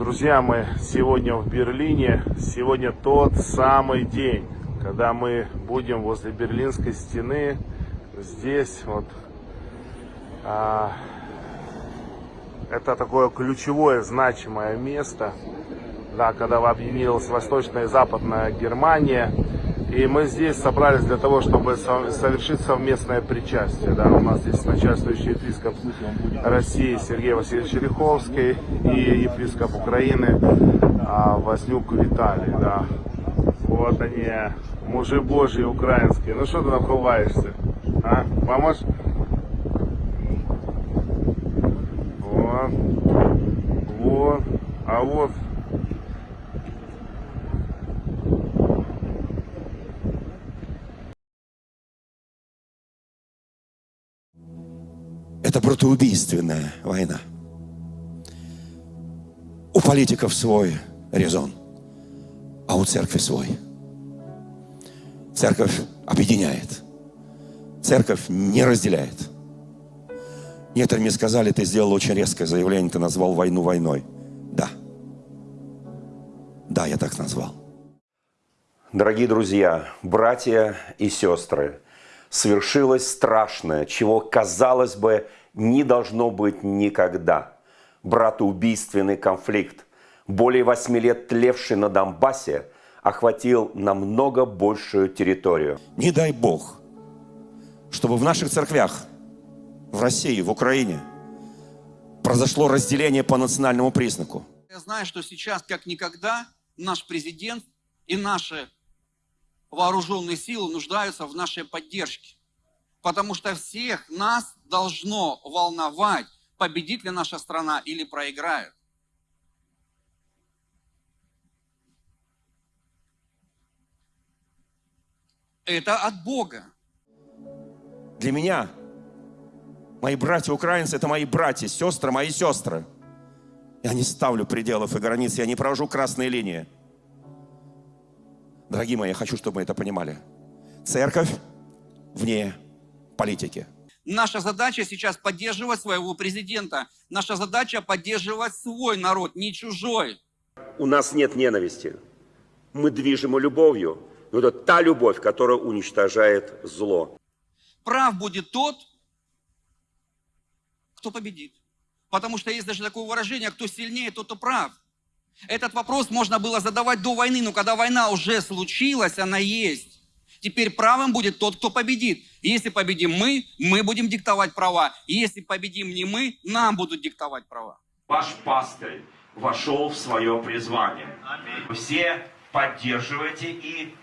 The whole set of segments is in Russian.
Друзья, мы сегодня в Берлине. Сегодня тот самый день, когда мы будем возле Берлинской стены. Здесь вот а, это такое ключевое, значимое место, да, когда объединилась Восточная и Западная Германия. И мы здесь собрались для того, чтобы совершить совместное причастие. Да. У нас здесь начальствующий епископ России Сергей Васильевич Риховский и епископ Украины а, Вознюк Виталий. Да. Вот они, мужи божьи украинские. Ну что ты напруваешься? А? Поможешь? Вот. Вот. А вот Это братоубийственная война. У политиков свой резон, а у церкви свой. Церковь объединяет. Церковь не разделяет. Некоторые мне сказали, ты сделал очень резкое заявление, ты назвал войну войной. Да. Да, я так назвал. Дорогие друзья, братья и сестры, свершилось страшное, чего, казалось бы, не должно быть никогда. Братоубийственный конфликт, более восьми лет тлевший на Донбассе, охватил намного большую территорию. Не дай Бог, чтобы в наших церквях, в России, в Украине, произошло разделение по национальному признаку. Я знаю, что сейчас, как никогда, наш президент и наши вооруженные силы нуждаются в нашей поддержке. Потому что всех нас должно волновать, победит ли наша страна или проиграет. Это от Бога. Для меня мои братья украинцы – это мои братья, сестры, мои сестры. Я не ставлю пределов и границ, я не провожу красные линии. Дорогие мои, я хочу, чтобы мы это понимали. Церковь вне политики. Наша задача сейчас поддерживать своего президента. Наша задача поддерживать свой народ, не чужой. У нас нет ненависти. Мы движимы любовью. Но это та любовь, которая уничтожает зло. Прав будет тот, кто победит. Потому что есть даже такое выражение, кто сильнее, тот и прав. Этот вопрос можно было задавать до войны, но когда война уже случилась, она есть. Теперь правым будет тот, кто победит. Если победим мы, мы будем диктовать права. Если победим не мы, нам будут диктовать права. Ваш пастырь вошел в свое призвание. Вы все поддерживаете и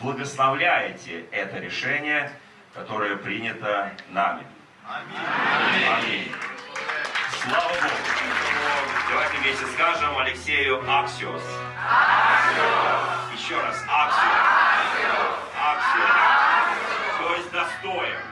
благословляете это решение, которое принято нами. Аминь. Аминь. Слава Богу. Давайте вместе скажем Алексею Аксиос. Аксиос. Еще раз. Аксиос. Аксиос. Аксиос. То есть достоин.